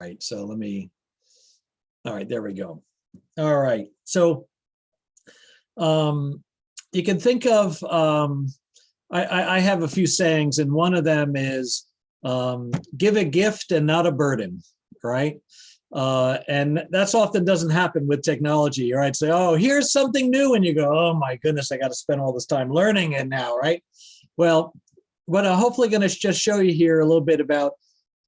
right, so let me, all right, there we go. All right, so um, you can think of, um, I, I, have a few sayings and one of them is um, give a gift and not a burden, right? Uh, and that's often doesn't happen with technology, right? Say, oh, here's something new. And you go, oh my goodness, I got to spend all this time learning it now, right? Well, what I'm hopefully going to just show you here a little bit about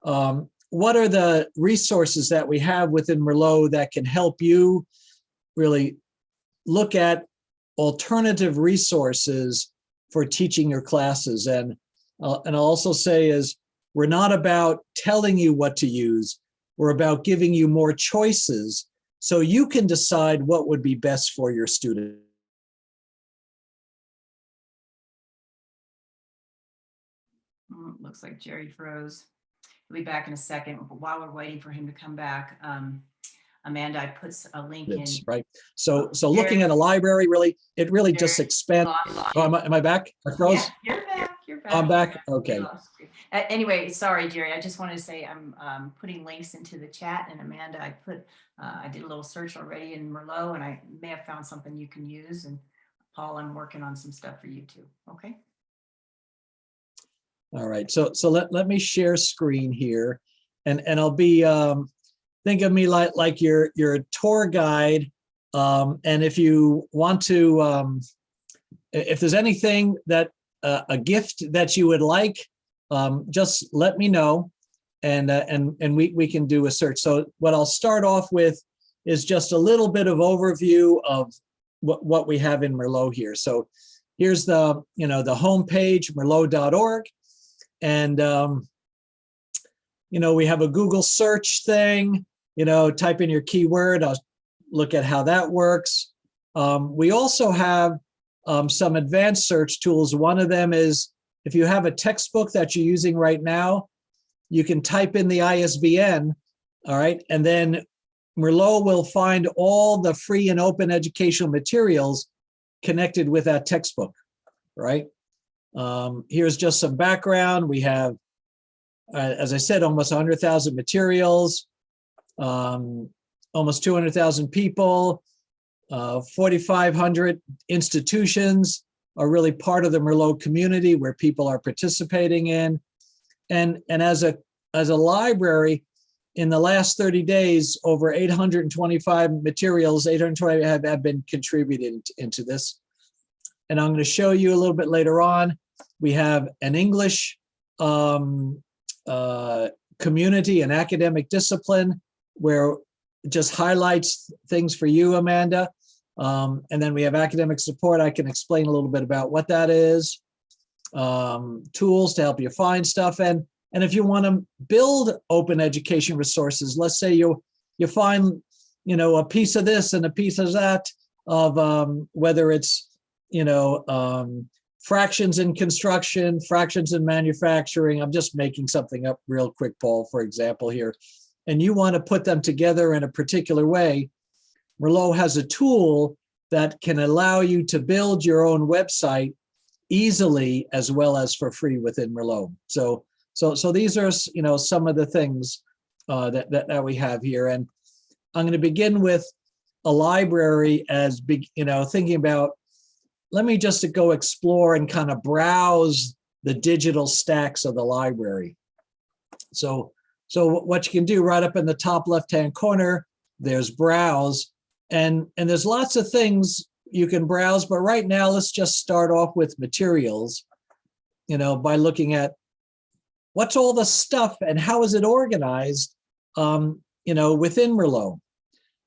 um, what are the resources that we have within Merlot that can help you really look at alternative resources for teaching your classes. And, uh, and I'll also say is we're not about telling you what to use. We're about giving you more choices so you can decide what would be best for your student. Mm, Looks like Jerry froze. He'll be back in a second, but while we're waiting for him to come back, um, Amanda, I put a link in. Right. So, so looking at a library really, it really just expands. Oh, am I, am I back? I froze? Yeah, You're back, you're back. I'm back? We Okay. Uh, Anyway, sorry, Jerry, I just wanted to say I'm um, putting links into the chat and Amanda, I put, uh, I did a little search already in Merlot and I may have found something you can use and Paul, I'm working on some stuff for you too, okay? All right, so, so let, let me share screen here and, and I'll be, um, think of me like, like your, your tour guide. Um, and if you want to, um, if there's anything that, uh, a gift that you would like, um, just let me know. And, uh, and, and we, we can do a search. So what I'll start off with is just a little bit of overview of what, what we have in Merlot here. So here's the, you know, the homepage, merlot.org. And, um, you know, we have a Google search thing, you know, type in your keyword, I'll look at how that works. Um, we also have um, some advanced search tools. One of them is if you have a textbook that you're using right now, you can type in the ISBN, all right, and then Merlot will find all the free and open educational materials connected with that textbook, right? Um, here's just some background. We have, uh, as I said, almost 100,000 materials, um, almost 200,000 people, uh, 4,500 institutions are really part of the Merlot community where people are participating in. And, and as a, as a library, in the last 30 days, over 825 materials, 820 have, have been contributed into this. And I'm going to show you a little bit later on. We have an English um, uh, community and academic discipline where just highlights things for you, Amanda. Um, and then we have academic support. I can explain a little bit about what that is. Um, tools to help you find stuff. And, and if you want to build open education resources, let's say you, you find, you know, a piece of this and a piece of that of um, whether it's, you know, um, fractions in construction, fractions in manufacturing. I'm just making something up real quick, Paul, for example here. And you want to put them together in a particular way. Merlot has a tool that can allow you to build your own website easily as well as for free within Merlot. So, so, so these are, you know, some of the things uh, that, that, that we have here. And I'm going to begin with a library as big, you know, thinking about let me just go explore and kind of browse the digital stacks of the library. So, so what you can do right up in the top left-hand corner, there's browse and, and there's lots of things you can browse, but right now let's just start off with materials, you know, by looking at what's all the stuff and how is it organized, um, you know, within Merlot.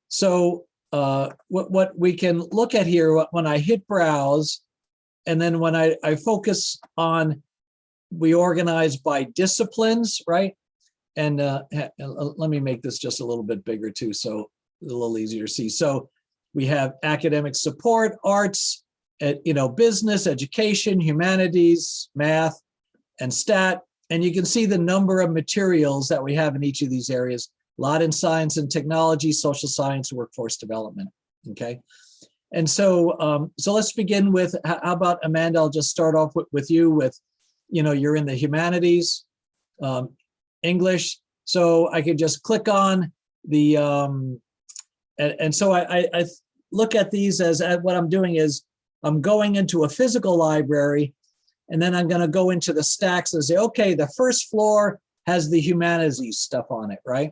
So uh, what, what we can look at here when I hit browse, and then when I, I focus on, we organize by disciplines, right? And uh, let me make this just a little bit bigger too, so a little easier to see. So we have academic support, arts, uh, you know, business, education, humanities, math, and stat. And you can see the number of materials that we have in each of these areas a lot in science and technology, social science, workforce development, okay? And so, um, so let's begin with, how about Amanda, I'll just start off with, with you with, you know, you're in the humanities, um, English, So I could just click on the, um, and, and so I, I, I look at these as, at what I'm doing is I'm going into a physical library and then I'm gonna go into the stacks and say, okay, the first floor has the humanities stuff on it, right?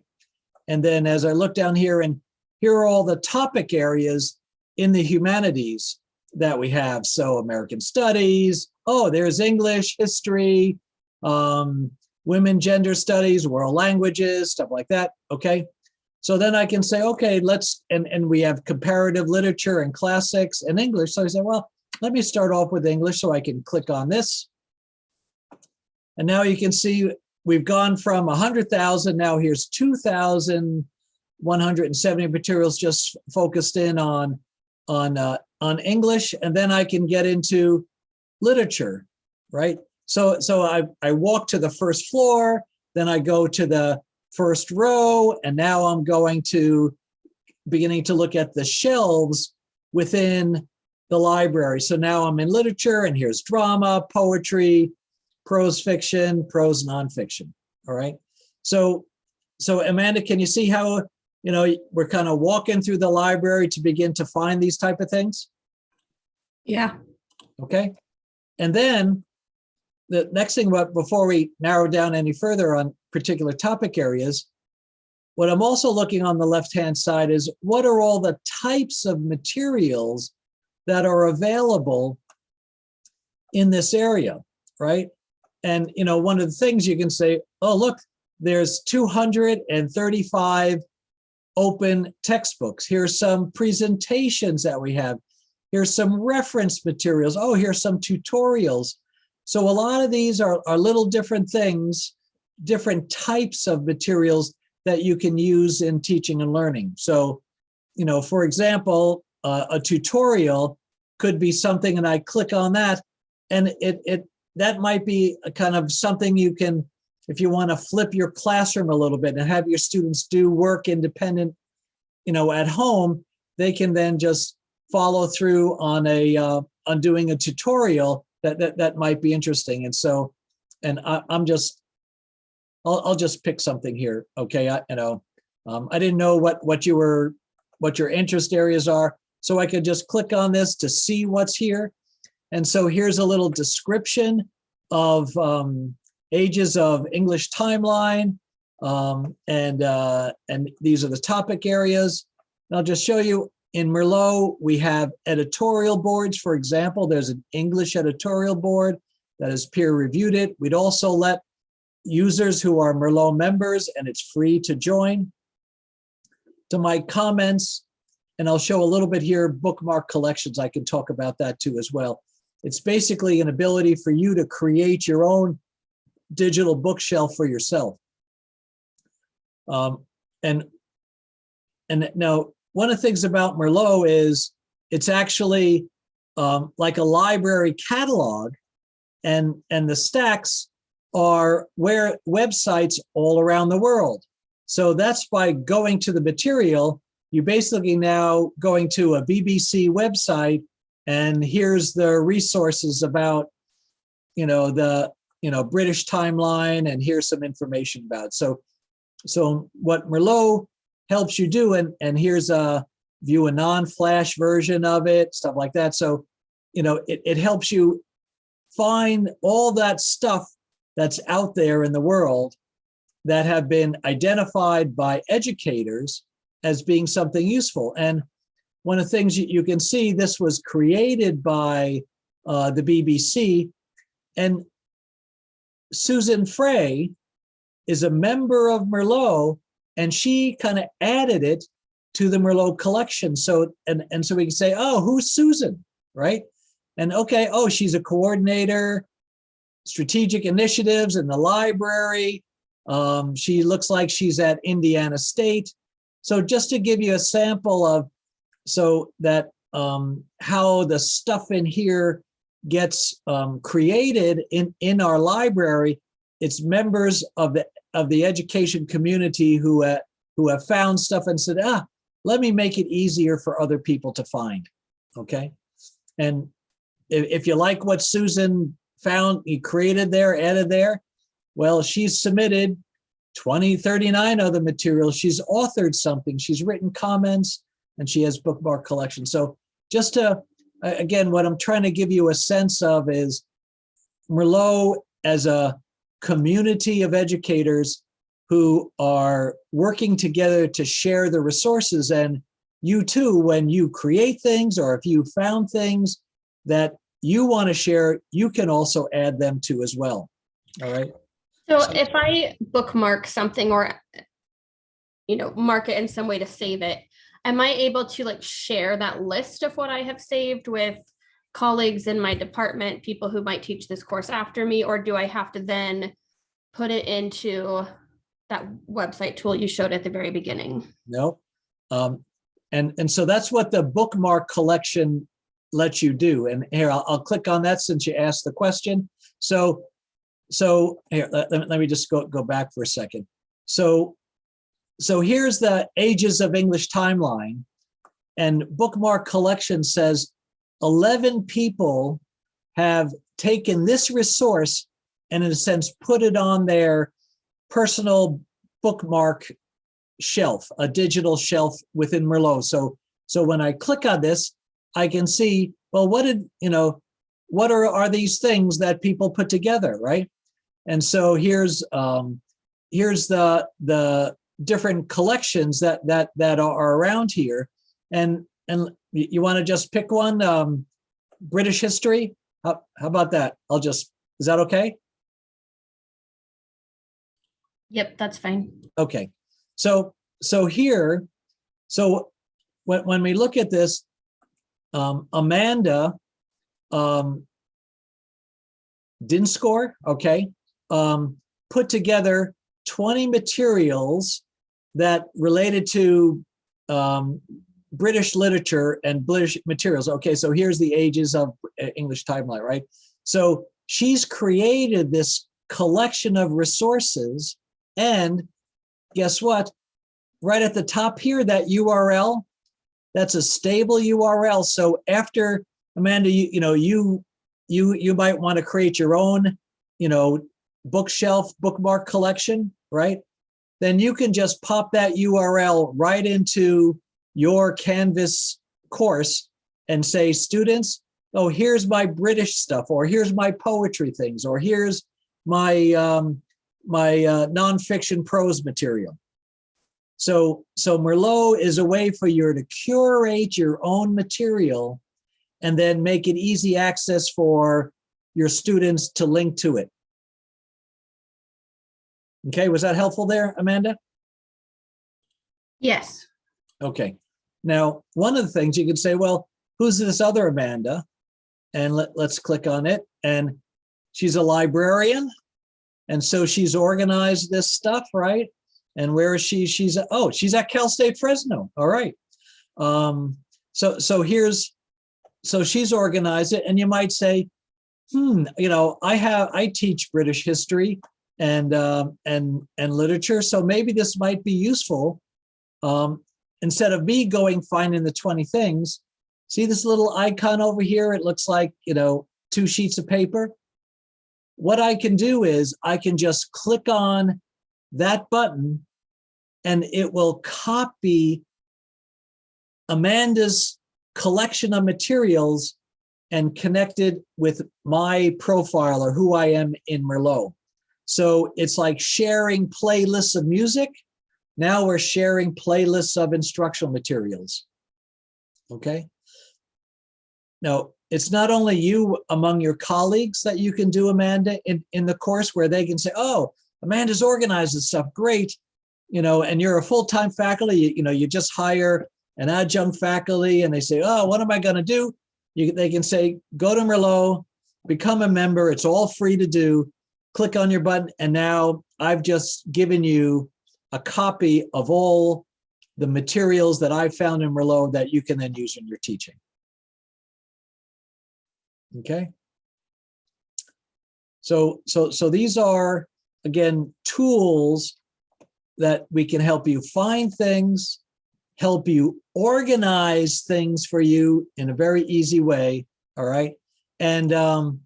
And then as I look down here and here are all the topic areas in the humanities that we have. So American studies, oh, there's English, history, um, women, gender studies, world languages, stuff like that, okay? So then I can say, okay, let's, and, and we have comparative literature and classics and English. So I say, well, let me start off with English so I can click on this. And now you can see we've gone from 100,000, now here's 2,170 materials just focused in on, on, uh, on English. And then I can get into literature, right? So, so I, I walk to the first floor, then I go to the first row, and now I'm going to beginning to look at the shelves within the library. So now I'm in literature and here's drama, poetry, prose fiction, prose nonfiction. All right. So, so Amanda, can you see how, you know, we're kind of walking through the library to begin to find these type of things? Yeah, Okay. And then the next thing, but before we narrow down any further on particular topic areas, what I'm also looking on the left-hand side is what are all the types of materials that are available in this area, right? And, you know, one of the things you can say, oh, look, there's 235 open textbooks. Here's some presentations that we have. Here's some reference materials. Oh, here's some tutorials. So a lot of these are, are little different things, different types of materials that you can use in teaching and learning. So, you know, for example, uh, a tutorial could be something and I click on that and it, it that might be a kind of something you can, if you want to flip your classroom a little bit and have your students do work independent, you know, at home, they can then just follow through on a uh, on doing a tutorial that that that might be interesting. And so, and I, I'm just, I'll I'll just pick something here. Okay, I you know, um, I didn't know what what you were, what your interest areas are, so I could just click on this to see what's here. And so here's a little description of um, ages of English timeline. Um, and, uh, and these are the topic areas. And I'll just show you in Merlot, we have editorial boards. For example, there's an English editorial board that has peer reviewed it. We'd also let users who are Merlot members and it's free to join. To my comments, and I'll show a little bit here, bookmark collections. I can talk about that too as well. It's basically an ability for you to create your own digital bookshelf for yourself. Um, and, and now one of the things about Merlot is it's actually um, like a library catalog and, and the stacks are where websites all around the world. So that's by going to the material, you're basically now going to a BBC website and here's the resources about, you know, the, you know, British timeline and here's some information about. It. So, so what Merlot helps you do, and, and here's a view a non-flash version of it, stuff like that. So, you know, it, it helps you find all that stuff that's out there in the world that have been identified by educators as being something useful. And one of the things you, can see, this was created by uh, the BBC. And Susan Frey is a member of Merlot, and she kind of added it to the Merlot collection. So, and, and so we can say, oh, who's Susan, right? And okay, oh, she's a coordinator, strategic initiatives in the library. Um, she looks like she's at Indiana State. So just to give you a sample of so that um, how the stuff in here gets um, created in, in our library, it's members of the of the education community who uh, who have found stuff and said, ah, let me make it easier for other people to find. Okay, and if, if you like what Susan found, he created there, added there, well, she's submitted 20, 39 other materials. She's authored something, she's written comments, and she has bookmark collection. So just to, again, what I'm trying to give you a sense of is Merlot as a community of educators who are working together to share the resources. And you too, when you create things or if you found things that you want to share, you can also add them to as well. All right. So So- if I bookmark something or, you know, mark it in some way to save it, am I able to like share that list of what I have saved with colleagues in my department, people who might teach this course after me, or do I have to then put it into that website tool you showed at the very beginning? No. Um, and, and so that's what the bookmark collection lets you do. And here, I'll, I'll click on that since you asked the question. So, so here, let, let me- let me just go, go back for a second. So, so here's the Ages of English timeline. And bookmark collection says 11 people have taken this resource and in a sense, put it on their personal bookmark shelf, a digital shelf within Merlot. So, so when I click on this, I can see, well, what did, you know, what are, are these things that people put together, right? And so here's, um, here's the, the different collections that, that, that are around here. And, and you, want to just pick one, um, British history? How, how about that? I'll just, is that okay? Yep, that's fine. Okay, so, so here, so when, when we look at this, um, Amanda, um, didn't score, okay, um, put together 20 materials that related to, um, British literature and British materials. Okay, so here's the ages of uh, English timeline, right? So she's created this collection of resources and guess what? Right at the top here, that URL, that's a stable URL. So after Amanda, you, you know, you, you, you might want to create your own, you know, bookshelf bookmark collection, right? Then you can just pop that URL right into your Canvas course and say, students, oh, here's my British stuff, or here's my poetry things, or here's my, um, my uh, nonfiction prose material. So, so Merlot is a way for you to curate your own material and then make it easy access for your students to link to it. Okay, was that helpful there, Amanda? Yes. Okay. Now, one of the things you could say, well, who's this other Amanda? And let, let's click on it. And she's a librarian. And so she's organized this stuff, right? And where is she? She's, oh, she's at Cal State Fresno. All right. Um, so, so here's, so she's organized it. And you might say, hmm, you know, I have, I teach British history and, um, and, and literature. So maybe this might be useful. Um, instead of me going finding the 20 things, see this little icon over here? It looks like, you know, two sheets of paper. What I can do is I can just click on that button and it will copy Amanda's collection of materials and connect it with my profile or who I am in Merlot. So it's like sharing playlists of music. Now we're sharing playlists of instructional materials. Okay. Now, it's not only you among your colleagues that you can do, Amanda, in, in the course where they can say, oh, Amanda's organized this stuff, great. You know, and you're a full-time faculty, you, you know, you just hire an adjunct faculty and they say, oh, what am I gonna do? You, they can say, go to Merlot, become a member, it's all free to do, click on your button, and now I've just given you a copy of all the materials that I found in Merlot that you can then use in your teaching. Okay. So, so, so these are, again, tools that we can help you find things, help you organize things for you in a very easy way, all right? And, um,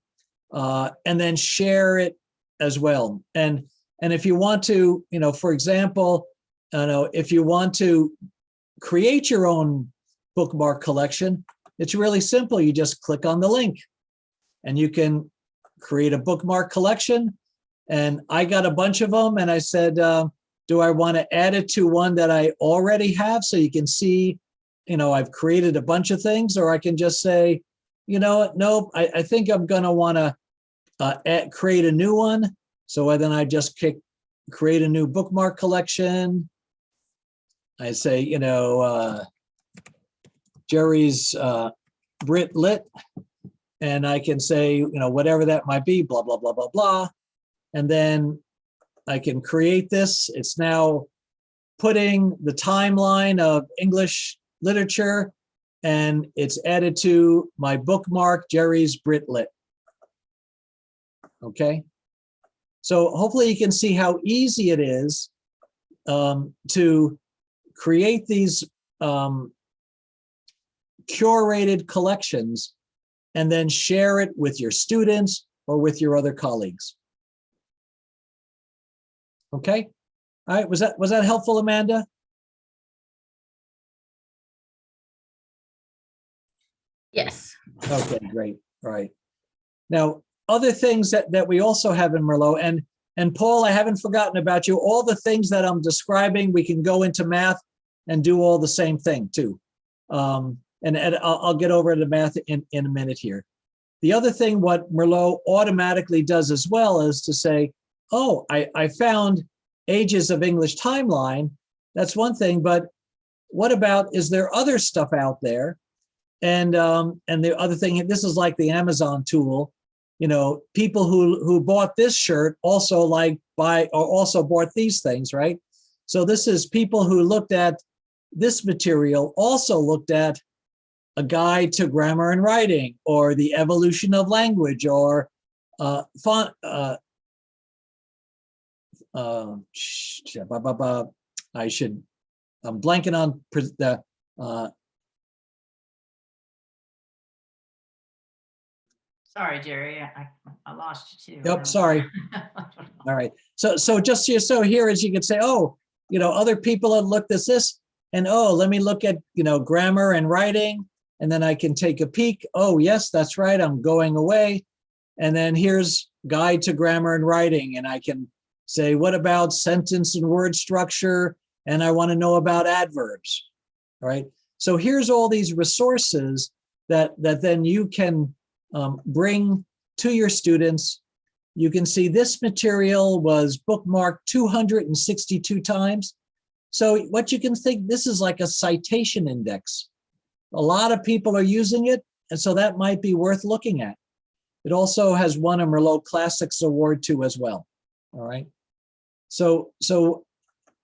uh, and then share it as well. And And if you want to, you know, for example, I know if you want to create your own bookmark collection, it's really simple. You just click on the link and you can create a bookmark collection. And I got a bunch of them and I said, uh, do I want to add it to one that I already have so you can see, you know, I've created a bunch of things, or I can just say, you know, nope, I, I think I'm going to want to uh, add, create a new one. So then I just click create a new bookmark collection. I say, you know, uh, Jerry's uh, Brit Lit, and I can say, you know, whatever that might be, blah, blah, blah, blah, blah. And then I can create this. It's now putting the timeline of English literature and it's added to my bookmark, Jerry's Brit Lit. Okay. So hopefully you can see how easy it is um, to create these um, curated collections and then share it with your students or with your other colleagues. Okay, all right, was that, was that helpful, Amanda? Yes. Okay, great, all right. Now, other things that, that we also have in Merlot, and, and Paul, I haven't forgotten about you. All the things that I'm describing, we can go into math and do all the same thing too. Um, and, and I'll, I'll get over to math in, in a minute here. The other thing what Merlot automatically does as well is to say, oh, I, I found ages of English timeline. That's one thing, but what about, is there other stuff out there? And, um, and the other thing, this is like the Amazon tool, you know, people who, who bought this shirt also like buy, or also bought these things, right? So this is people who looked at this material also looked at a guide to grammar and writing or the evolution of language or uh, font, uh, uh. I should, I'm blanking on the, uh, Sorry, Jerry, I, I lost you too. Yep, sorry. all right. So, so just so- so here is you could say, oh, you know, other people have looked at this and oh, let me look at, you know, grammar and writing. And then I can take a peek. Oh, yes, that's right. I'm going away. And then here's guide to grammar and writing. And I can say, what about sentence and word structure? And I want to know about adverbs, all right? So here's all these resources that, that then you can um, bring to your students. You can see this material was bookmarked 262 times. So what you can think, this is like a citation index. A lot of people are using it, and so that might be worth looking at. It also has won a Merlot Classics Award too as well, all right? So, so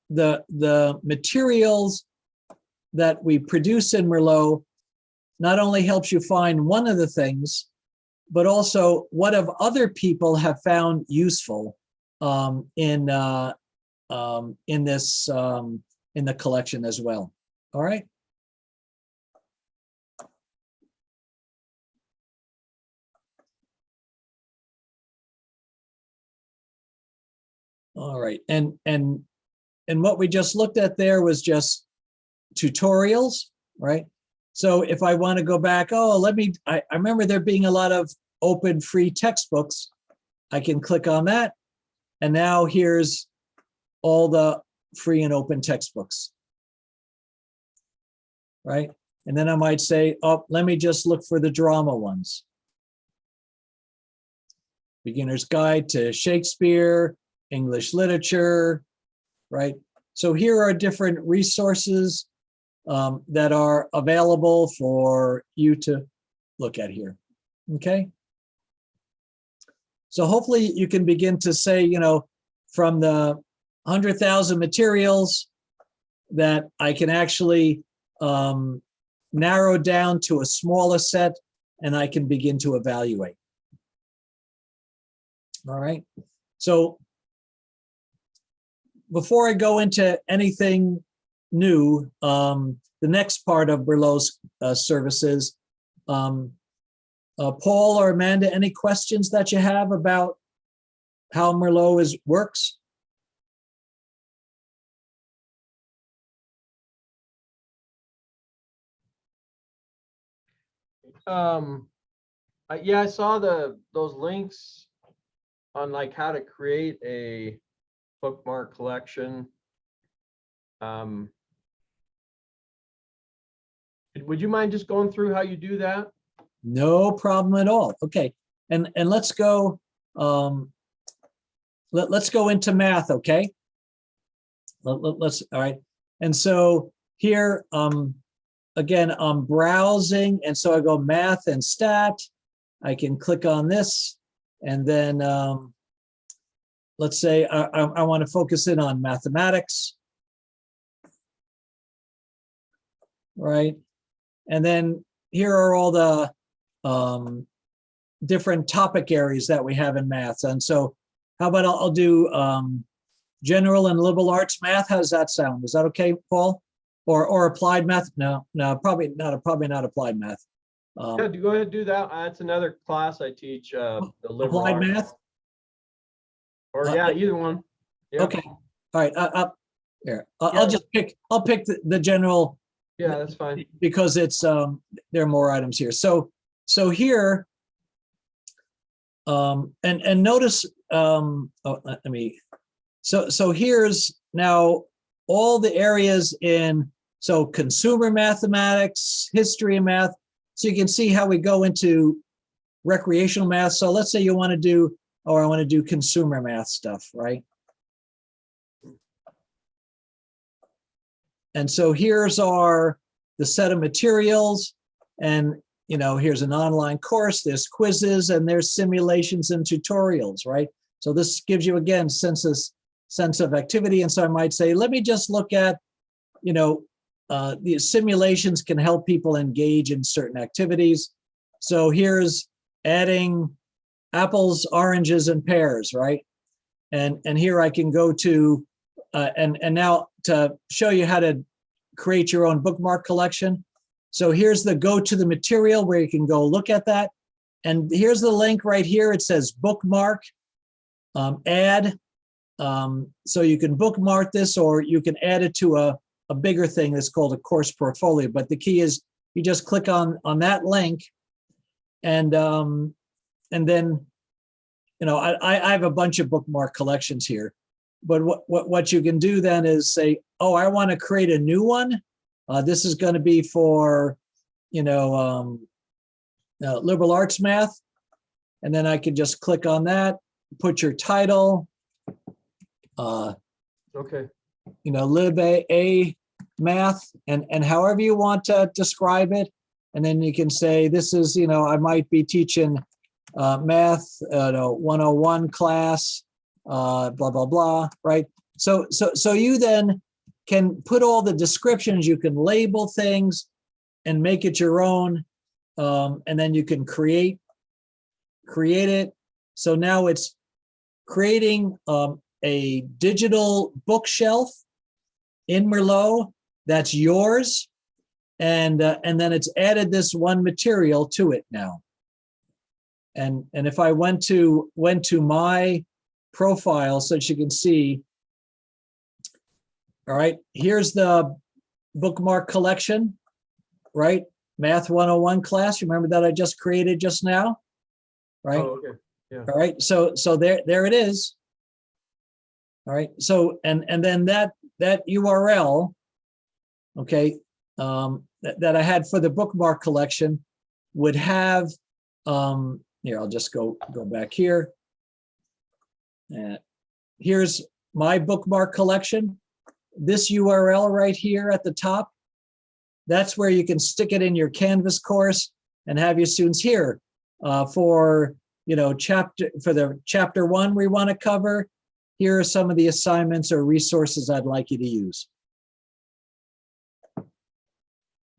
the, the materials that we produce in Merlot not only helps you find one of the things, but also what have other people have found useful um, in, uh, um, in this, um, in the collection as well. All right. All right, and, and, and what we just looked at there was just tutorials, right? So if I want to go back, oh, let me, I, I remember there being a lot of open free textbooks. I can click on that. And now here's all the free and open textbooks. Right? And then I might say, oh, let me just look for the drama ones. Beginner's Guide to Shakespeare, English Literature, right? So here are different resources um, that are available for you to look at here, okay? So hopefully you can begin to say, you know, from the 100,000 materials that I can actually um, narrow down to a smaller set and I can begin to evaluate. All right, so before I go into anything new, um, the next part of Merlot's uh, services. Um, uh, Paul or Amanda, any questions that you have about how Merlot is works? Um, I, yeah, I saw the those links on like how to create a bookmark collection. Um, would you mind just going through how you do that? No problem at all. Okay, and, and let's go, um, let, let's go into math, okay? Let, let, let's, all right. And so here, um, again, I'm browsing, and so I go math and stat. I can click on this, and then, um, let's say I, I, I want to focus in on mathematics. Right? And then here are all the, um, different topic areas that we have in math. And so how about I'll, I'll do, um, general and liberal arts math. How does that sound? Is that okay, Paul? Or, or applied math? No, no, probably not, probably not applied math. Um, Yeah, go ahead, and do that. Uh, That's another class I teach, uh, the liberal Applied arts. math? Or Uh, yeah, either one. Yeah. Okay, all right, uh, uh, here, I'll, Yeah. I'll just pick, I'll pick the, the general Yeah, that's fine. because it's, um, there are more items here. So, so here, um, and, and notice, um, oh, let me, so, so here's now all the areas in, so consumer mathematics, history and math. So you can see how we go into recreational math. So let's say you want to do, or I want to do consumer math stuff, right? And so here's our, the set of materials. And, you know, here's an online course, there's quizzes and there's simulations and tutorials, right? So this gives you again, senses, sense of activity. And so I might say, let me just look at, you know, uh, the simulations can help people engage in certain activities. So here's adding apples, oranges, and pears, right? And, and here I can go to, uh, and, and now to show you how to create your own bookmark collection. So here's the go to the material where you can go look at that. And here's the link right here. It says bookmark, um, add. Um, so you can bookmark this or you can add it to a, a bigger thing that's called a course portfolio. But the key is you just click on, on that link and, um, and then, you know, I, I I have a bunch of bookmark collections here. But what, what, what you can do then is say, oh, I want to create a new one. Uh, this is going to be for, you know, um, uh, liberal arts math. And then I can just click on that, put your title, uh, Okay, you know, lib a, a math and, and however you want to describe it. And then you can say, this is, you know, I might be teaching uh, math, uh, no, 101 class, uh, blah, blah, blah, right? So, so, so you then can put all the descriptions, you can label things and make it your own. Um, and then you can create, create it. So now it's creating um, a digital bookshelf in Merlot that's yours. And, uh, and then it's added this one material to it now. And, and if I went to, went to my profile so that you can see, all right, here's the bookmark collection, right? Math 101 class, remember that I just created just now? Right? oh, okay, All right, so, so there, there it is. All right, so, and, and then that, that URL, okay, um, that, that I had for the bookmark collection would have, um, here, I'll just go, go back here. Uh, here's my bookmark collection. This URL right here at the top, that's where you can stick it in your Canvas course and have your students here uh, for you know, chapter, for the chapter one we want to cover, here are some of the assignments or resources I'd like you to use.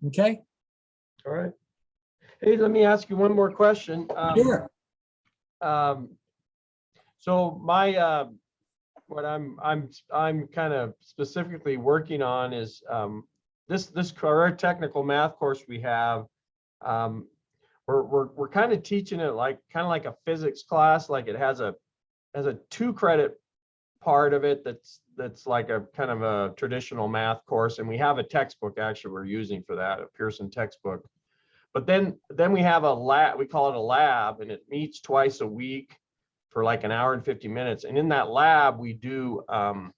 Okay, all right. Hey, let me ask you one more question. Um, sure. Um, so my, uh, what I'm, I'm, I'm kind of specifically working on is, um, this, this current technical math course we have, um, we're, we're, we're kind of teaching it like, kind of like a physics class, like it has a, has a two credit part of it that's, that's like a kind of a traditional math course. And we have a textbook actually we're using for that, a Pearson textbook. but then, then we have a lab, we call it a lab and it meets twice a week for like an hour and fifty minutes. And in that lab, we do, um,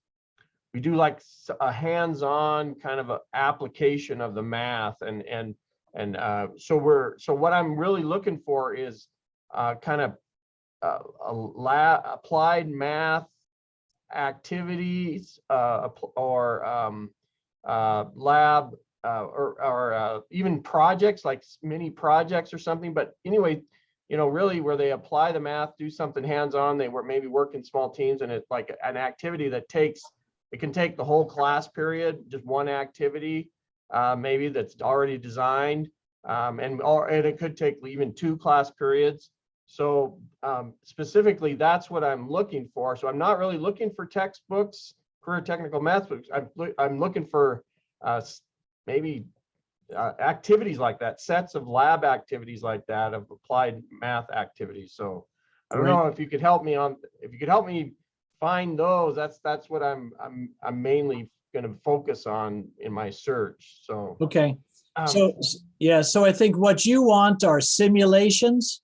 we do like a hands-on kind of application of the math and, and, and, uh, so we're, so what I'm really looking for is, uh, kind of, uh, a lab, applied math activities, uh, or, um, uh, lab, uh, or, or, even projects, like mini projects or something, but anyway, you know, really where they apply the math, do something hands-on, they were maybe work in small teams and it's like an activity that takes, it can take the whole class period, just one activity, uh, maybe that's already designed. Um, and, or, and it could take even two class periods. So, um, specifically, that's what I'm looking for. So I'm not really looking for textbooks, career technical math books. I'm, I'm looking for, uh, maybe uh, activities like that, sets of lab activities like that, of applied math activities. So I don't Great. know if you could help me on, if you could help me find those, that's, that's what I'm, I'm, I'm mainly gonna focus on in my search, so. Okay, um, so, yeah, so I think what you want are simulations,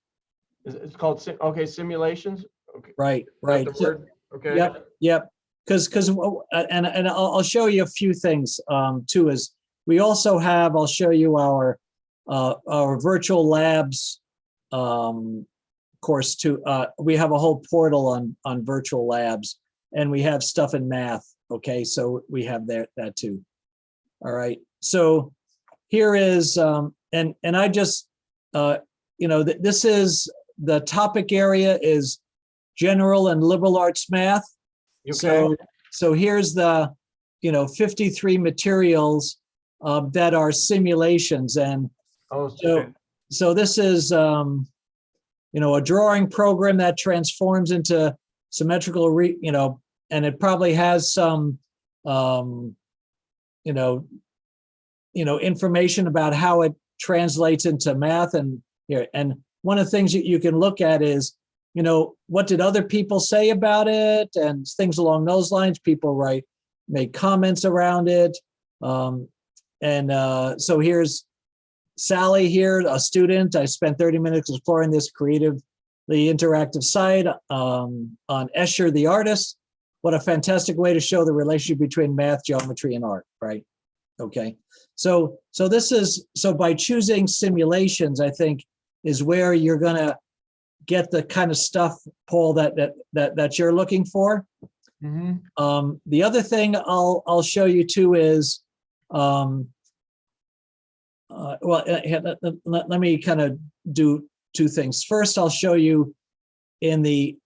It's called, sim- okay, simulations? Okay. right, right. the word? Okay. Yep, yep. Because, because, and, and I'll, I'll show you a few things um, too, is we also have, I'll show you our, uh, our virtual labs um, course too. Uh, we have a whole portal on, on virtual labs and we have stuff in math. Okay, so we have there, that too. All right, so here is, um, and, and I just, uh, you know, th- this is, the topic area is general and liberal arts math. You So, so here's the, you know, 53 materials uh, that are simulations. And oh, so, okay. so this is, um, you know, a drawing program that transforms into symmetrical, re, you know, and it probably has some, um, you know, you know, information about how it translates into math and here. And one of the things that you can look at is, you know, what did other people say about it and things along those lines. People write, make comments around it. Um, and uh, so here's Sally here, a student. I spent 30 minutes exploring this creative, the interactive site um, on Escher the artist. What a fantastic way to show the relationship between math, geometry, and art, right? Okay, so so this is so by choosing simulations, I think is where you're gonna get the kind of stuff, Paul, that that that that you're looking for. Mhm. Um, the other thing I'll, I'll show you too is, um, uh, well, uh, let, let- let- me kind of do two things. First, I'll show you in the,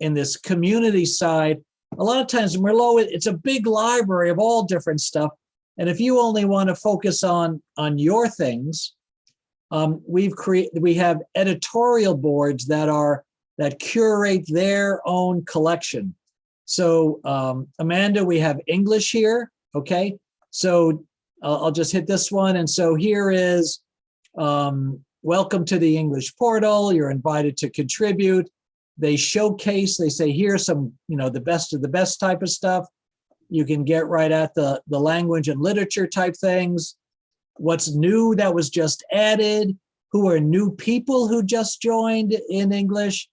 in this community side, a lot of times Merlot, it- it's a big library of all different stuff. And if you only want to focus on, on your things, um, we've created, we have editorial boards that are, that curate their own collection. So um, Amanda, we have English here, okay? So I'll, I'll just hit this one. And so here is, um, welcome to the English portal. You're invited to contribute. They showcase, they say, here's some, you know, the best of the best type of stuff. You can get right at the, the language and literature type things. What's new that was just added, who are new people who just joined in English.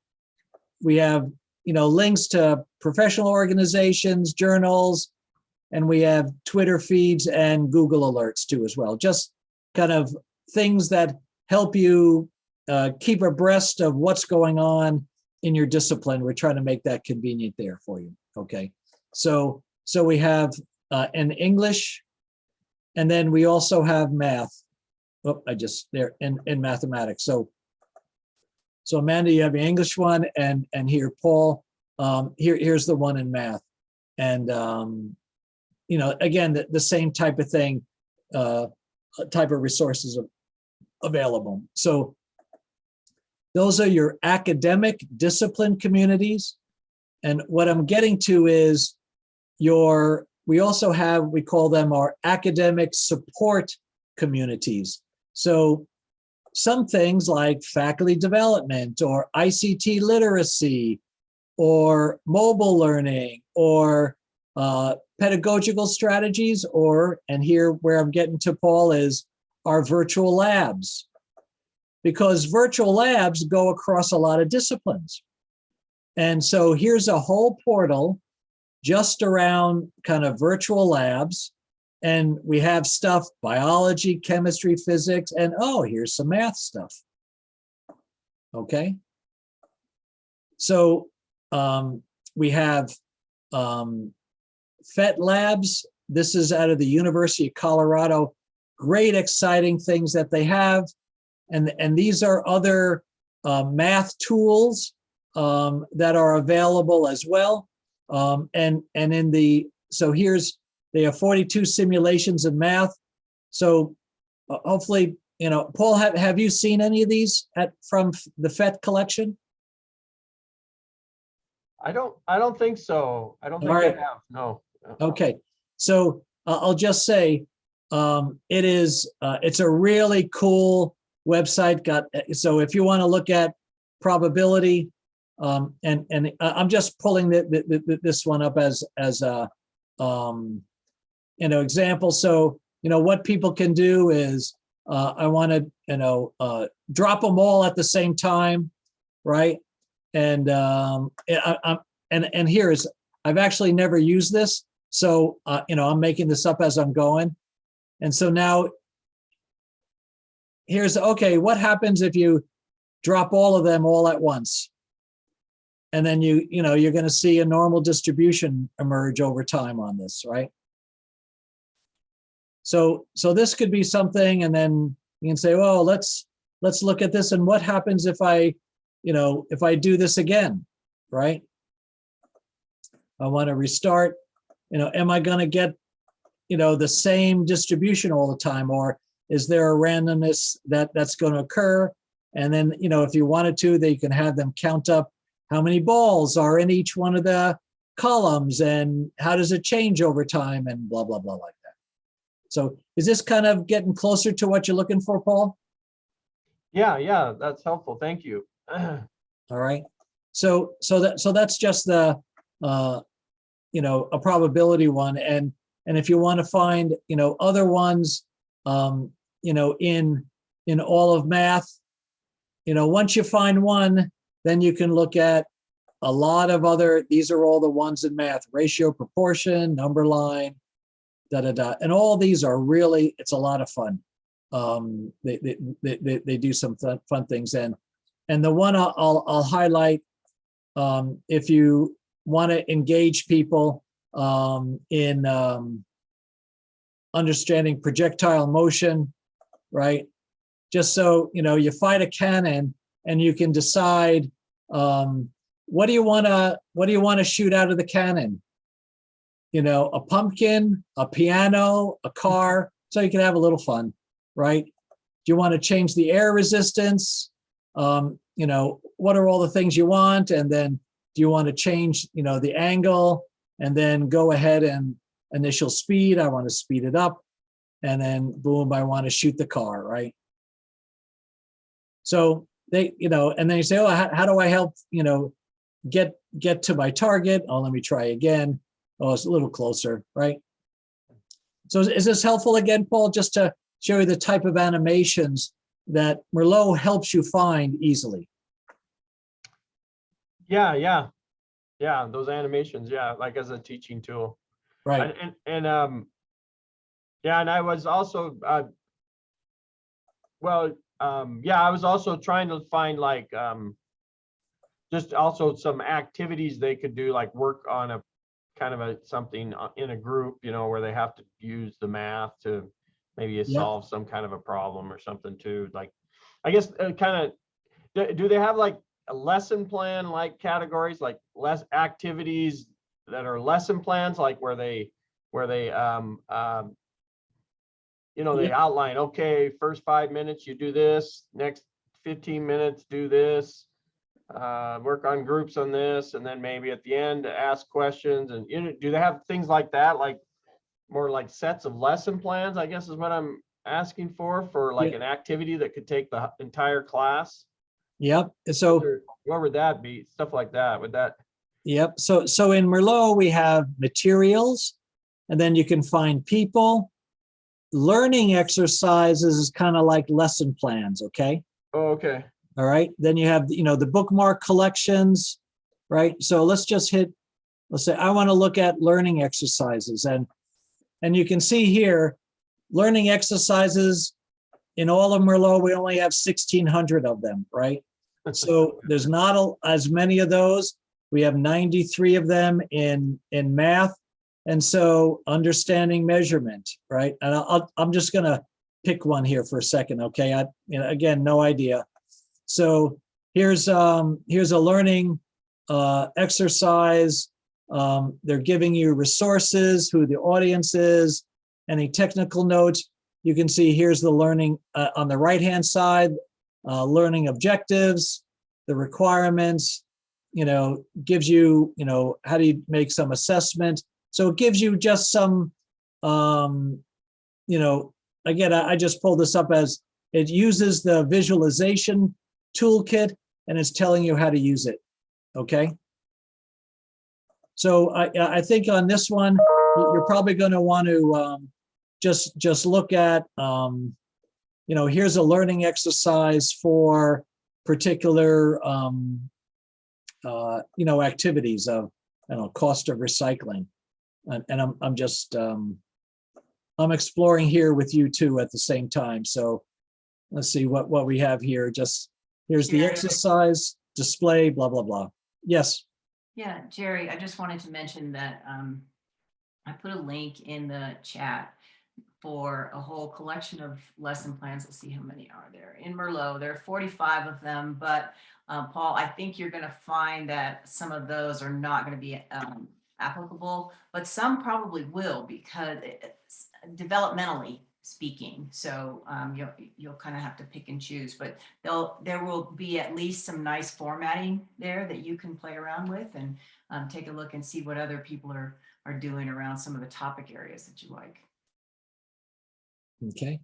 We have you know, links to professional organizations, journals, and we have Twitter feeds and Google alerts too as well. Just kind of things that help you uh, keep abreast of what's going on in your discipline. We're trying to make that convenient there for you. Okay, so so we have uh, an English, and then we also have math. Oh, I just there in in mathematics. So so Amanda, you have the English one and, and here, Paul, um, here, here's the one in math. And, um, you know, again, the, the same type of thing, uh, type of resources available. So those are your academic discipline communities. And what I'm getting to is your, we also have, we call them our academic support communities. So some things like faculty development or ICT literacy or mobile learning or uh, pedagogical strategies or, and here where I'm getting to Paul is our virtual labs. because virtual labs go across a lot of disciplines. And so here's a whole portal just around kind of virtual labs. And we have stuff, biology, chemistry, physics, and oh, here's some math stuff. Okay. So um, we have um, PhET Labs. This is out of the University of Colorado. Great, exciting things that they have. And, and these are other uh, math tools um, that are available as well. Um, and, and in the, so here's, they have 42 simulations in math. So uh, hopefully, you know, Paul, have, have you seen any of these at, from the PhET collection? I don't, I don't think so. I don't think All I have, no. Okay, so uh, I'll just say, um, it is, uh, it's a really cool website. Got, so if you want to look at probability, um, and, and I- I'm just pulling the, the, the- this one up as, as a, um, you know, example. So, you know, what people can do is, uh, I want to, you know, uh, drop them all at the same time, right? And, um, I, I'm, and, and here is, I've actually never used this. So, uh, you know, I'm making this up as I'm going. And so now here's, okay, what happens if you drop all of them all at once? And then you, you know, you're going to see a normal distribution emerge over time on this, right? So, so this could be something, and then you can say, well, let's, let's look at this and what happens if I, you know, if I do this again, right? I want to restart, you know, am I going to get, you know, the same distribution all the time? Or is there a randomness that that's going to occur? And then, you know, if you wanted to, they can have them count up how many balls are in each one of the columns and how does it change over time and blah, blah, blah like that. So is this kind of getting closer to what you're looking for, Paul? Yeah, yeah, that's helpful. Thank you. All right. So, so that, so that's just the, uh, you know, a probability one. And, and if you want to find, you know, other ones, um, you know, in, in all of math, you know, once you find one, then you can look at a lot of other, these are all the ones in math, ratio, proportion, number line, da, da, da. And all these are really, it's a lot of fun. Um, they, they, they, they, do some fun, fun things. And, and the one I'll, I'll, I'll highlight, um, if you want to engage people um, in um, understanding projectile motion, right? Just so, you know, you fight a cannon and you can decide, um, what do you want to, what do you want to shoot out of the cannon? You know, a pumpkin, a piano, a car, so you can have a little fun, right? Do you want to change the air resistance? Um, you know, what are all the things you want? And then do you want to change, you know, the angle and then go ahead and initial speed? I want to speed it up. And then boom, I want to shoot the car, right? So they, you know, and then you say, oh, how, how do I help, you know, get, get to my target? Oh, let me try again. Oh, it's a little closer, right? So is- is this helpful again, Paul, just to show you the type of animations that Merlot helps you find easily? Yeah, yeah. Yeah, those animations, yeah, like as a teaching tool. Right, And, and, and, um, yeah, and I was also, uh, well, um, yeah, I was also trying to find like, um, just also some activities they could do, like work on a kind of a, something uh, in a group, you know, where they have to use the math to maybe Yeah. solve some kind of a problem or something too, like, I guess, uh, kind of, do, do they have like a lesson plan like categories, like less activities that are lesson plans, like where they, where they, um, um, you know, they outline, okay, first five minutes, you do this, next fifteen minutes, do this. Uh, work on groups on this, and then maybe at the end, ask questions, and, you know, do they have things like that, like more like sets of lesson plans, I guess is what I'm asking for, for like Yeah. an activity that could take the entire class? Yep. So, would that be? Stuff like that, would that? yep. So, so in Merlot, we have materials and then you can find people. Learning exercises is kind of like lesson plans, okay? Oh, okay. All right, then you have, you know, the bookmark collections, right? So let's just hit, let's say, I want to look at learning exercises and, and you can see here, learning exercises in all of Merlot, we only have 1600 of them, right? So there's not a- as many of those. We have 93 of them in, in math. And so understanding measurement, right? And I'll- I'm just gonna pick one here for a second, okay? I, you know, again, no idea. So here's, um, here's a learning, uh, exercise. Um, they're giving you resources, who the audience is, any technical notes. You can see here's the learning, uh, on the right-hand side, uh, learning objectives, the requirements, you know, gives you, you know, how do you make some assessment? So it gives you just some, um, you know, again, I, I just pulled this up as it uses the visualization toolkit and it's telling you how to use it. Okay. So I, I think on this one, you're probably going to want to um, just, just look at, um, you know, here's a learning exercise for particular, um, uh, you know, activities of, I don't know, cost of recycling. And, and I'm, I'm just, um, I'm exploring here with you too at the same time. So let's see what, what we have here. Just, here's the exercise, display, blah, blah, blah. Yes, Yeah, Jerry, I just wanted to mention that um, I put a link in the chat for a whole collection of lesson plans. Let's see how many are there. In Merlot, there are 45 of them, but uh, Paul, I think you're going to find that some of those are not going to be um, applicable, but some probably will because it's developmentally speaking. So um, you'll, you'll kind of have to pick and choose, but there'll, there will be at least some nice formatting there that you can play around with and um, take a look and see what other people are, are doing around some of the topic areas that you like. Okay.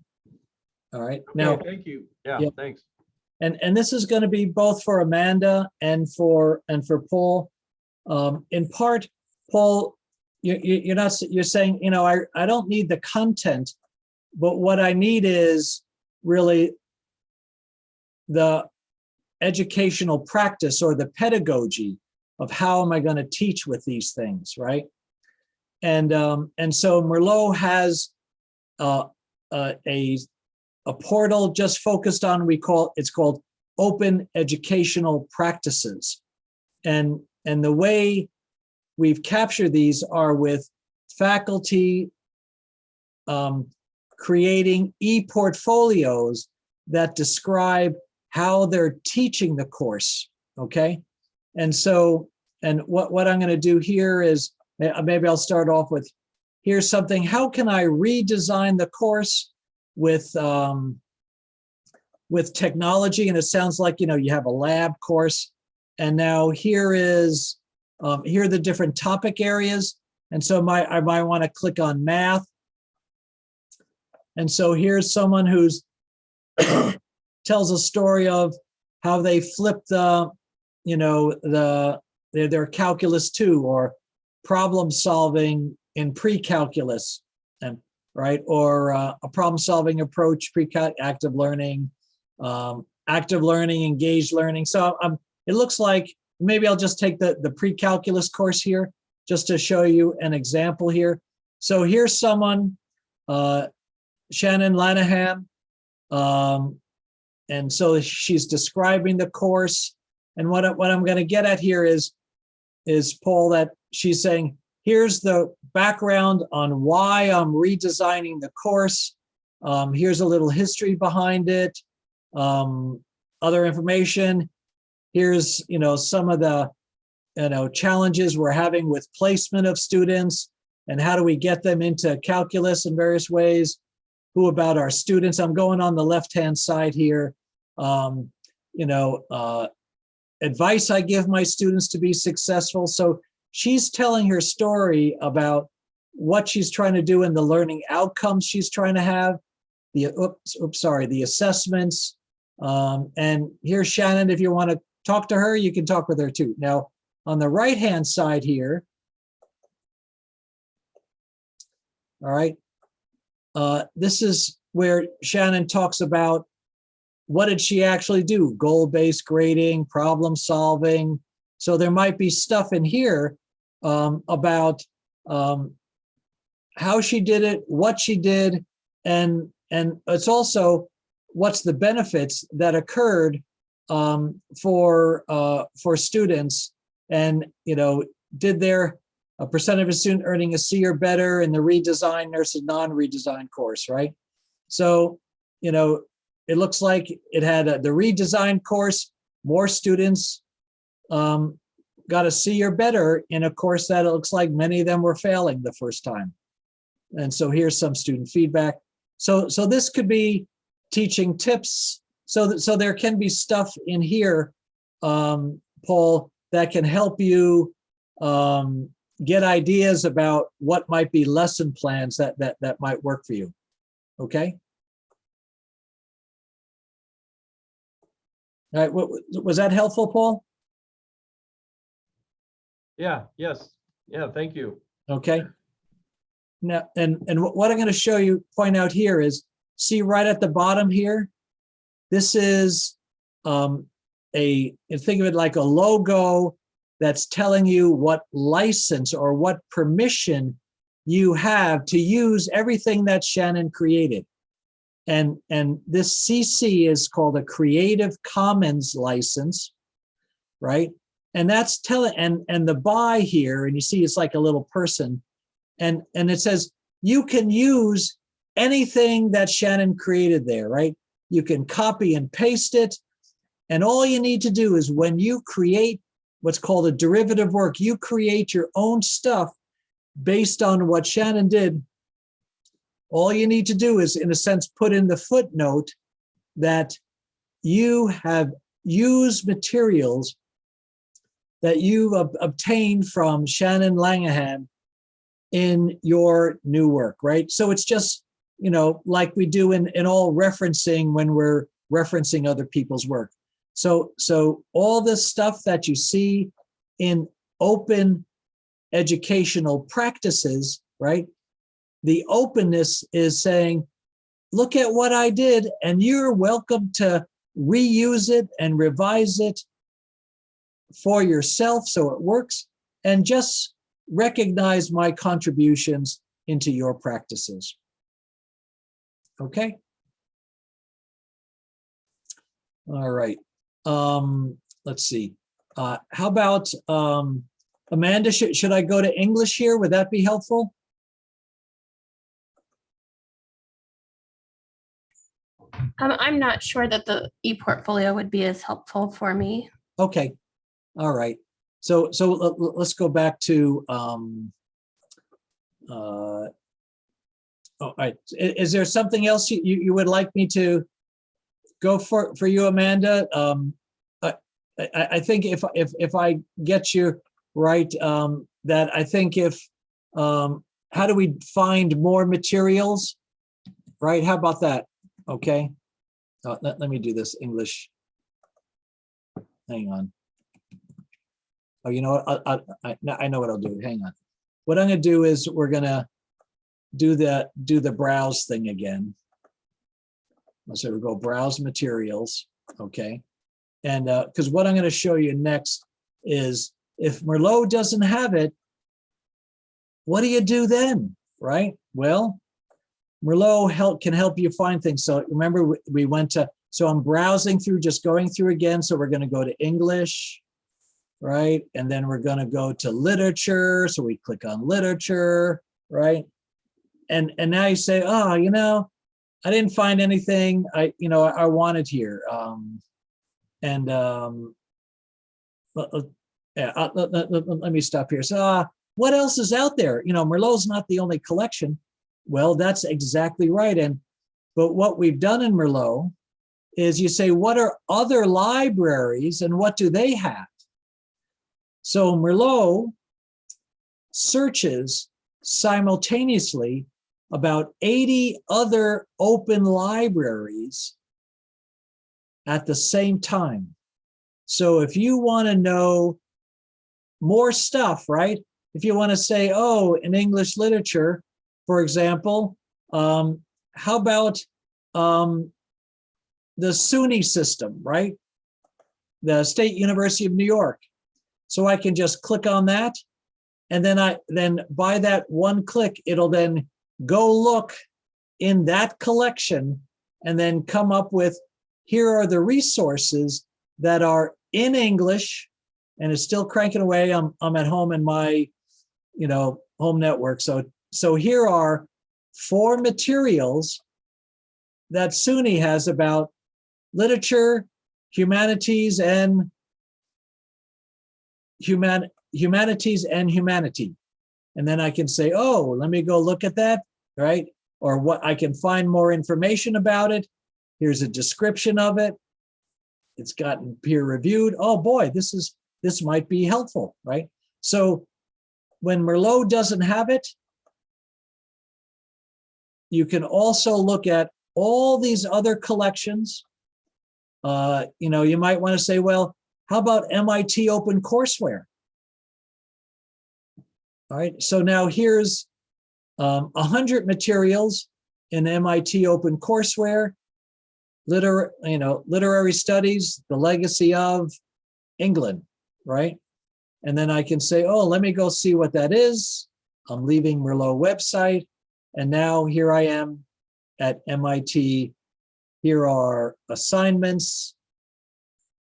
All right, Okay, now, Thank you. Yeah, Yeah. thanks. and, and this is going to be both for Amanda and for, and for Paul. Um, in part, Paul, you, you, you're not, you're saying, you know, I, I don't need the content, but what I need is really the educational practice or the pedagogy of how am I going to teach with these things, right? And, um, and so Merlot has, uh, uh, a, a portal just focused on, we call, it's called Open Educational Practices. And, and the way we've captured these are with faculty um, creating e-portfolios that describe how they're teaching the course, okay? And so, and what, what I'm gonna do here is, maybe I'll start off with, here's something, how can I redesign the course with, um, with technology? And it sounds like, you know, you have a lab course. And now here is, um, here are the different topic areas. And so my, I might want to click on math. And so here's someone who's tells a story of how they flipped the, you know, the, their, their calculus two or problem solving in pre-calculus and right? Or uh, a problem solving approach, pre-cut, active learning, um, active learning, engaged learning. So um, it looks like maybe I'll just take the, the pre-calculus course here just to show you an example here. So here's someone, uh, Shannon Lanahan. Um, and so she's describing the course. And what, what I'm going to get at here is, is Paul, that she's saying, here's the background on why I'm redesigning the course. Um, here's a little history behind it. Um, other information. Here's, you know, some of the, you know, challenges we're having with placement of students and how do we get them into calculus in various ways. Who about our students? I'm going on the left-hand side here. Um, you know, uh, advice I give my students to be successful. So she's telling her story about what she's trying to do and the learning outcomes she's trying to have, the, oops, oops, sorry, the assessments. Um, and here's Shannon, if you want to talk to her, you can talk with her too. Now, on the right-hand side here, all right, uh, this is where Shannon talks about what did she actually do? Goal-based grading, problem solving. So there might be stuff in here um, about um, how she did it, what she did, and and it's also what's the benefits that occurred um, for uh, for students, and you know, did their a percent of a student earning a C or better in the redesign versus non-redesign course, right? So, you know, it looks like it had a, the redesigned course, more students um, got a C or better in a course that it looks like many of them were failing the first time. And so here's some student feedback. So, so this could be teaching tips. So that, so there can be stuff in here, um, Paul, that can help you um, get ideas about what might be lesson plans that, that, that might work for you. Okay? All right, what, was that helpful, Paul? Yeah, yes, yeah, thank you. Okay. Now, and, and what I'm going to show you, point out here is, see right at the bottom here? This is um, a, think of it like a logo that's telling you what license or what permission you have to use everything that Shannon created. And, and this CC is called a Creative Commons license, right? And that's telling, and, and the by here, and you see it's like a little person, and, and it says, you can use anything that Shannon created there, right? You can copy and paste it. And all you need to do is when you create what's called a derivative work, you create your own stuff based on what Shannon did. All you need to do is, in a sense, put in the footnote that you have used materials that you've ob- obtained from Shannon Langahan in your new work, right? So it's just, you know, like we do in, in all referencing when we're referencing other people's work. So, so all this stuff that you see in open educational practices, right? The openness is saying, look at what I did and you're welcome to reuse it and revise it for yourself so it works and just recognize my contributions into your practices. Okay. All right. Um, let's see. Uh, how about um, Amanda? Should, should I go to English here? Would that be helpful? Um, I'm not sure that the e-portfolio would be as helpful for me. Okay. All right. So so let- let- let's go back to um uh all right. Is there something else you you would like me to go for for you, Amanda? Um I I I think if if if I get you right, um that I think if um how do we find more materials? Right? How about that? Okay. Uh, let, let me do this English. Hang on. Oh, you know what? I, I, I, know what I'll do. Hang on. What I'm gonna do is we're gonna do the, do the browse thing again. Let's say we go browse materials, okay? And, uh, because what I'm gonna show you next is if Merlot doesn't have it, what do you do then, right? Well, Merlot help, can help you find things. So remember, we- we went to, so I'm browsing through, just going through again. So we're gonna go to English, right? And then we're gonna go to literature. So we click on literature, right? And, and now you say, oh, you know, I didn't find anything I, you know, I wanted here. Um, and, um, let- let- yeah, uh, let- let- let me stop here. So, uh, what else is out there? You know, Merlot's not the only collection. Well, that's exactly right. And, but what we've done in Merlot is you say, what are other libraries and what do they have? So Merlot searches simultaneously about 80 other open libraries at the same time. So if you want to know more stuff, right? If you want to say, oh, in English literature, for example, um, how about um, the SUNY system, right? The State University of New York. So I can just click on that. And then I, then by that one click, it'll then go look in that collection and then come up with, here are the resources that are in English and it's still cranking away. I'm, I'm at home in my, you know, home network. So, so here are four materials that SUNY has about literature, humanities, and human humanities and humanity. And then I can say, oh, let me go look at that, right? Or what I can find more information about it. Here's a description of it. It's gotten peer reviewed. Oh boy, this is this might be helpful, right? So when Merlot doesn't have it, you can also look at all these other collections. Uh, you know, you might want to say, well, how about MIT Open Courseware? All right, so now here's um, 100 materials in MIT Open Courseware, liter, you know, literary studies, the legacy of England, right? And then I can say, oh, let me go see what that is. I'm leaving Merlot website. And now here I am at MIT. Here are assignments,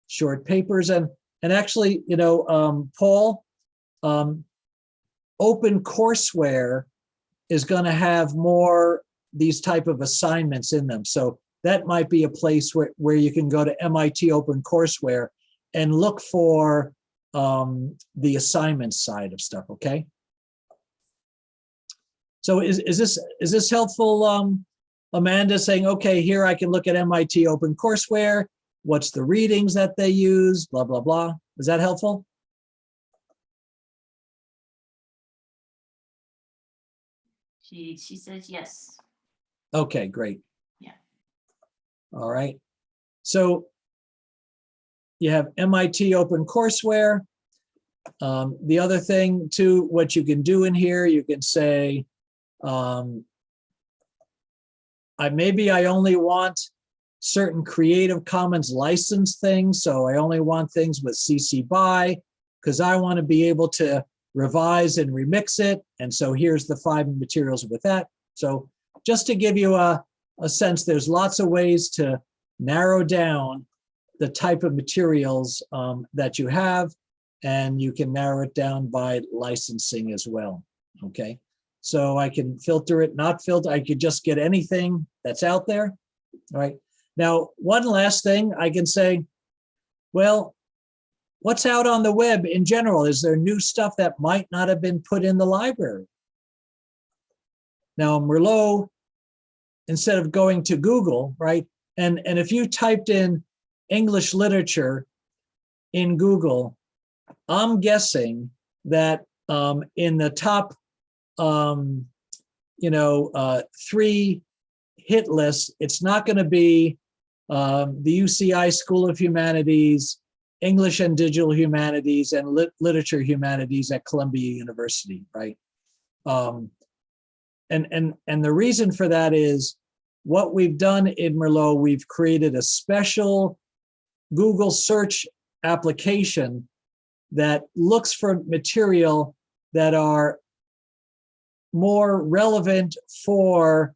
short papers, and and actually, you know, um, Paul, um, open courseware is going to have more these type of assignments in them. So that might be a place where, where you can go to MIT Open Courseware and look for um, the assignment side of stuff, okay? So is, is this is this helpful, um, Amanda, saying, okay, here I can look at MIT Open Courseware, what's the readings that they use, blah, blah, blah. Is that helpful? She, she says yes. Okay, great. Yeah. All right. So you have MIT Open Courseware. Um, the other thing too, what you can do in here, you can say, um, I maybe I only want certain Creative Commons license things, so I only want things with CC BY because I want to be able to revise and remix it. And so here's the five materials with that. So just to give you a, a sense, there's lots of ways to narrow down the type of materials um, that you have, and you can narrow it down by licensing as well, okay? So I can filter it, not filter, I could just get anything that's out there, all right? Now, one last thing I can say, well, what's out on the web in general? Is there new stuff that might not have been put in the library? Now, Merlot, instead of going to Google, right? And, and if you typed in English literature in Google, I'm guessing that um, in the top, um, you know, uh, three hit lists, it's not going to be um, the UCI School of Humanities, English and Digital Humanities, and Lit Literature Humanities at Columbia University, right? Um, and, and, and the reason for that is what we've done in Merlot, we've created a special Google search application that looks for material that are more relevant for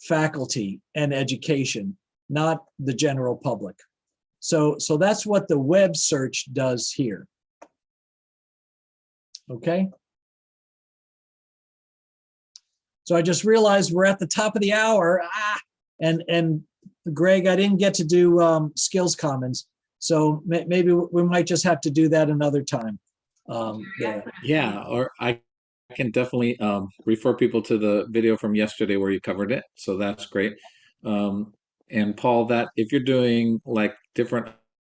faculty and education, not the general public. So, so that's what the web search does here. Okay. So I just realized we're at the top of the hour. Ah, and, and Greg, I didn't get to do um, skills commons. So may, maybe we might just have to do that another time. Um, there. Yeah, or I can definitely um, refer people to the video from yesterday where you covered it. So that's great. Um, and Paul, that if you're doing like different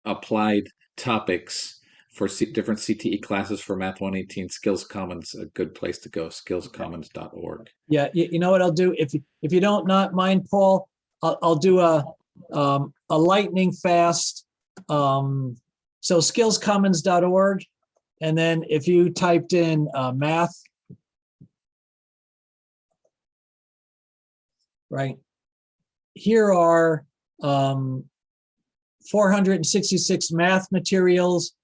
applied topics for C different CTE classes for Math 118, Skills Commons, a good place to go, skillscommons.org. Yeah, you, you know what I'll do? If, you- if you don't not mind, Paul, I'll, I'll do a, um, a lightning fast. Um, so skillscommons.org. And then if you typed in uh, math, right? Here are um, 466 math materials.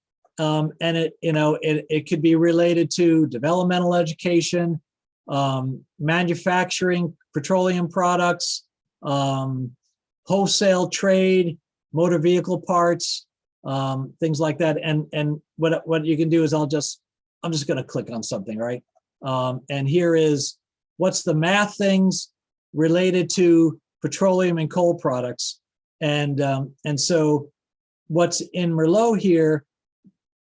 Um, and it, you know, it, it could be related to developmental education, um, manufacturing, petroleum products, um, wholesale trade, motor vehicle parts, um, things like that. And, and what, what you can do is I'll just, I'm just gonna click on something, right? Um, and here is, what's the math things related to petroleum and coal products? And, um, and so what's in Merlot here,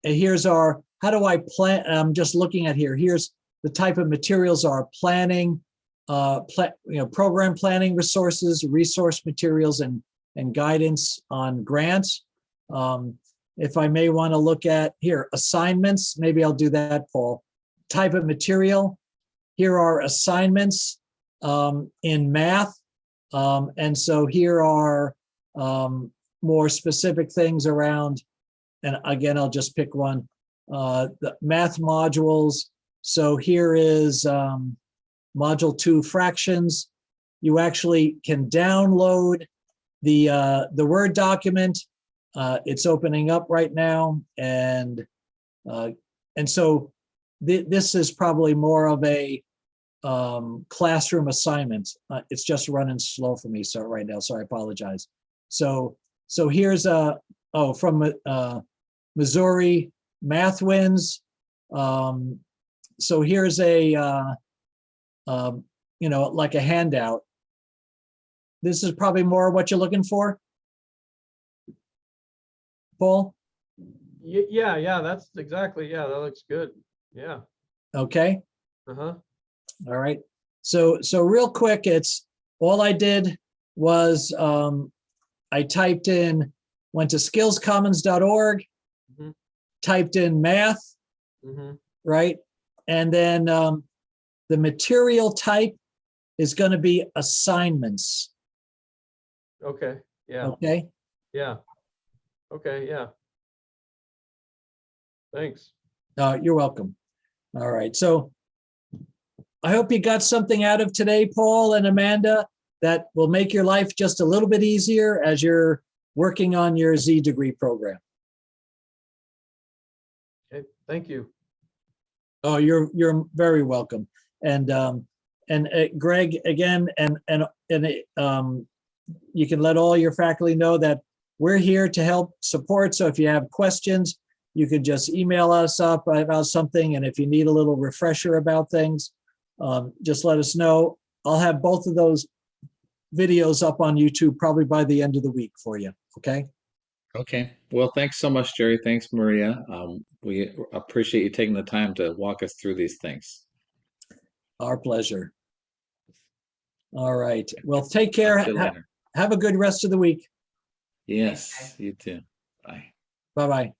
and here's our, how do I plan, I'm just looking at here, here's the type of materials are planning, uh, you know, program planning resources, resource materials and, and guidance on grants. Um, if I may want to look at here, assignments, maybe I'll do that, Paul. Type of material. Here are assignments um, in math. Um, and so here are um, more specific things around, and again, I'll just pick one, uh, the math modules. So here is um, module two fractions. You actually can download the, uh, the Word document. Uh, it's opening up right now and, uh, and so thi- this is probably more of a um, classroom assignment. Uh, it's just running slow for me, so right now, so I apologize. So, so here's a, oh, from uh, Missouri Math Wins. Um, so here's a, uh, um, you know, like a handout. This is probably more what you're looking for. Paul, Ye- Yeah, yeah, that's exactly, yeah, that looks good. Yeah, okay? uh-huh, All right, so, so real quick, it's, all I did was, um, I typed in, went to skillscommons.org, Mhm. typed in math, hmm right? And then, um, the material type is gonna be assignments, okay, yeah, okay? yeah. Okay, yeah. Thanks. Uh, you're welcome. All right, so I hope you got something out of today, Paul and Amanda, that will make your life just a little bit easier as you're working on your Z degree program. Okay, thank you. Oh, you're, you're very welcome. And, um, and uh, Greg, again, and, and, and, um, you can let all your faculty know that we're here to help support. So if you have questions, you can just email us up about something. And if you need a little refresher about things, um, just let us know. I'll have both of those videos up on YouTube probably by the end of the week for you. Okay? Okay. Well, thanks so much, Jerry. Thanks, Maria. Um, we appreciate you taking the time to walk us through these things. Our pleasure. All right. Well, take care. Talk to you Ha- Have a good rest of the week. Yes, you too. Bye. Bye-bye.